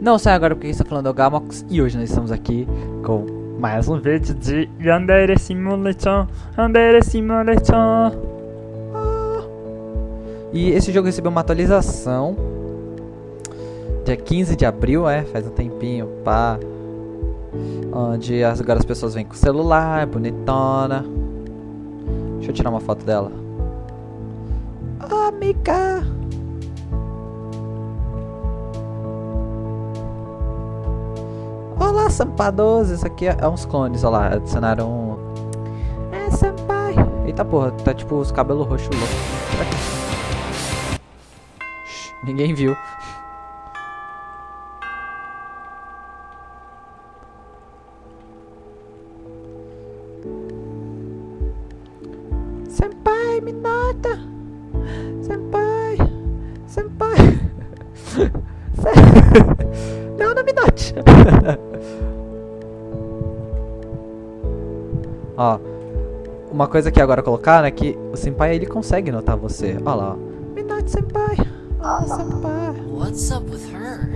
Não sei agora porque está falando é o Gamox e hoje nós estamos aqui com mais um vídeo de Yandere Simulator, Yandere Simulator. Ah. E esse jogo recebeu uma atualização dia 15 de abril, é, faz um tempinho, pá. Onde agora as pessoas vêm com celular, bonitona. Deixa eu tirar uma foto dela. Amiga! Olá, Sampadoso! Isso aqui é, é uns clones, olha lá. Adicionaram um... É, Senpai! Eita porra, tá tipo os cabelos roxos loucos. Ninguém viu. Senpai, me nota! Senpai! Senpai! Note! ó, uma coisa que agora colocar é que o Senpai ele consegue notar você. Olha lá, ó. Note, Senpai! Oh, Senpai! What's up with her?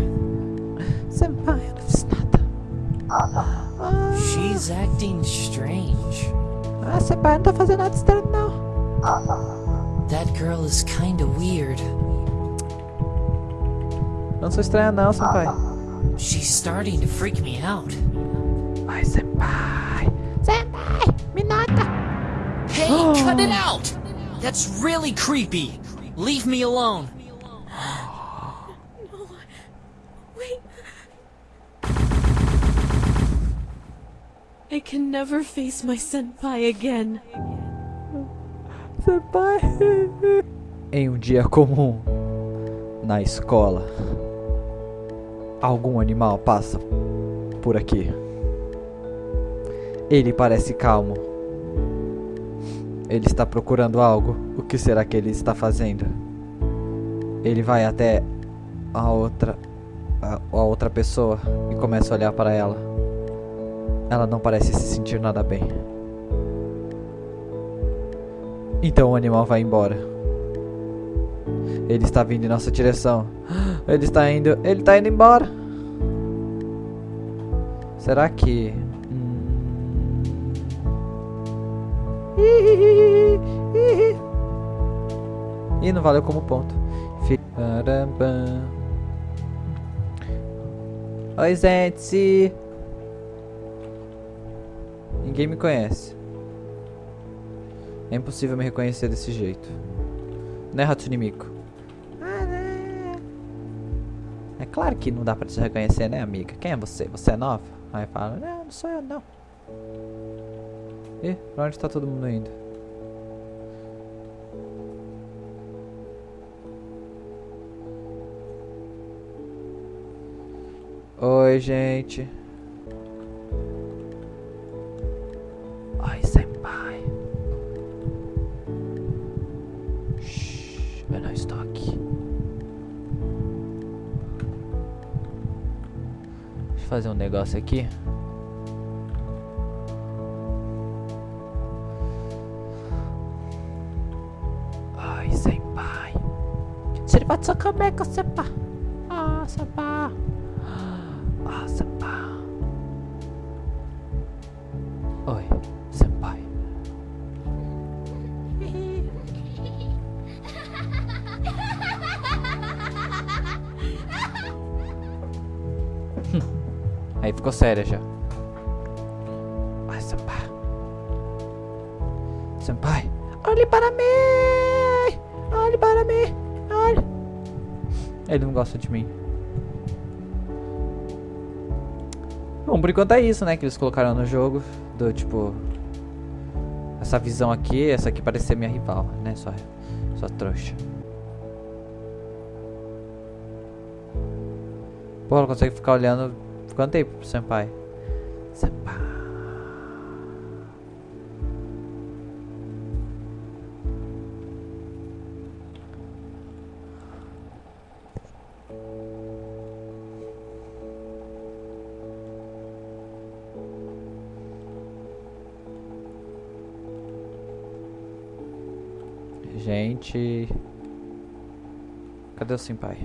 Senpai, eu não fiz nada. Ah, She's acting strange. ah, Senpai, não tô fazendo nada estranho, não. That girl is kinda weird. Não sou estranha, não, Senpai. She's starting to freak me out. Ai, Senpai! Senpai, me nota! Hey, cut it out! That's really creepy. Leave me alone. no. Wait. I can never face my senpai again. Senpai. Em um dia comum, na escola, algum animal passa por aqui. Ele parece calmo. Ele está procurando algo. O que será que ele está fazendo? Ele vai até a outra a, a outra pessoa e começa a olhar para ela. Ela não parece se sentir nada bem. Então o animal vai embora. Ele está vindo em nossa direção. Ele está indo. Ele está indo embora. Será que. Ih, não valeu como ponto. Oi, gente. Ninguém me conhece. É impossível me reconhecer desse jeito. Né? Ah, né? É claro que não dá pra te reconhecer, né, amiga? Quem é você? Você é nova? Aí fala, não, não sou eu, não. Ih, pra onde tá todo mundo indo? Oi, gente. Oi, senpai. Shhh, eu não estou aqui. Fazer um negócio aqui. Oi, senpai. Siribatsu kameko, senpai. Ah, senpai. Ah, senpai. Oi, Aí ficou séria já. Ai, senpai. Senpai. Olhe para mim! Olhe para mim! Olhe. Ele não gosta de mim. Bom, por enquanto é isso, né? Que eles colocaram no jogo. Do tipo. Essa visão aqui, essa aqui parece ser minha rival, né? Só, só trouxa. Pô, ela consegue ficar olhando. Tempo pro senpai? Senpai. Gente. Cadê o senpai?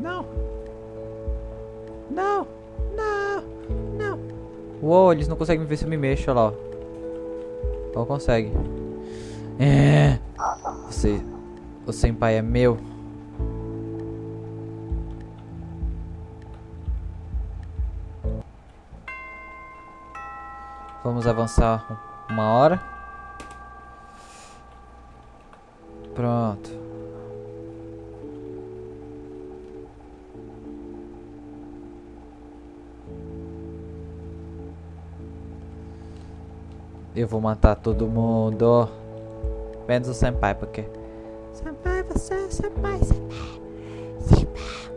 Não. Não. Não. Não. Uou, eles não conseguem ver se eu me mexo, olha lá. Ó, consegue. É. Você. O senpai é meu. Vamos avançar uma hora. Pronto. Eu vou matar todo mundo. Menos o senpai, porque... Senpai, você é senpai, senpai. Senpai.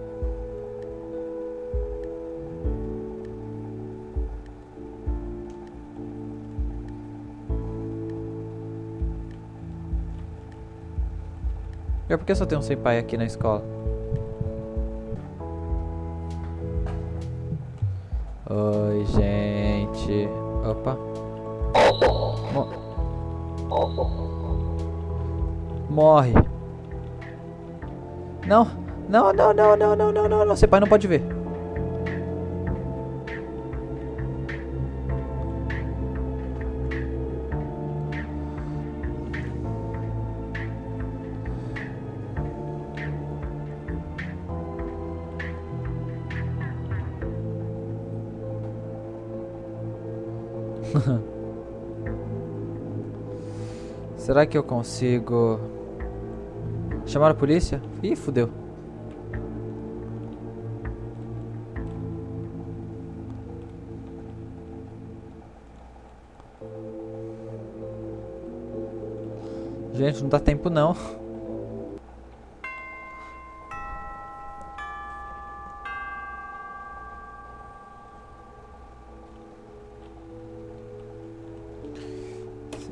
É porque só tem um senpai aqui na escola. Oi, gente. Opa. Mo Morre. Não. Não, não, não, não, não, não, não, não. Senpai não pode ver. Será que eu consigo chamar a polícia? Ih, fudeu. Gente, não dá tempo não.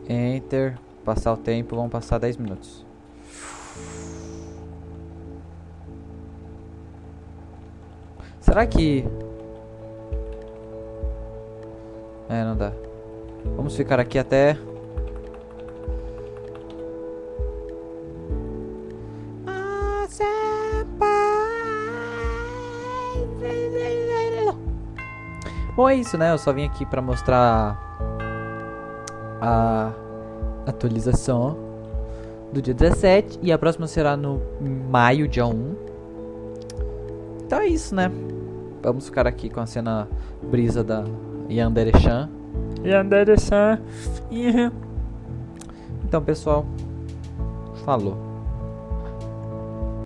Enter. Passar o tempo, vão passar 10 minutos. Será que... É, não dá. Vamos ficar aqui até... Bom, é isso, né? Eu só vim aqui pra mostrar a atualização do dia 17 e a próxima será no maio, dia 1. Então é isso, né? Vamos ficar aqui com a cena brisa da Yandere-chan. Yandere-chan. Então, pessoal, falou.